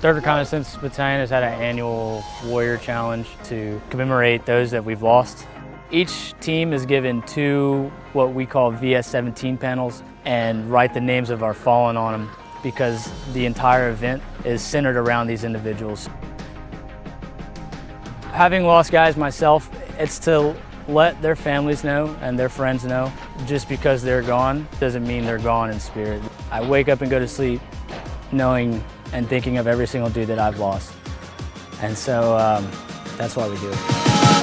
Third Reconnaissance Battalion has had an annual Warrior Challenge to commemorate those that we've lost. Each team is given two what we call VS-17 panels and write the names of our fallen on them because the entire event is centered around these individuals. Having lost guys myself, it's to let their families know and their friends know just because they're gone doesn't mean they're gone in spirit. I wake up and go to sleep knowing and thinking of every single dude that I've lost. And so um, that's why we do it.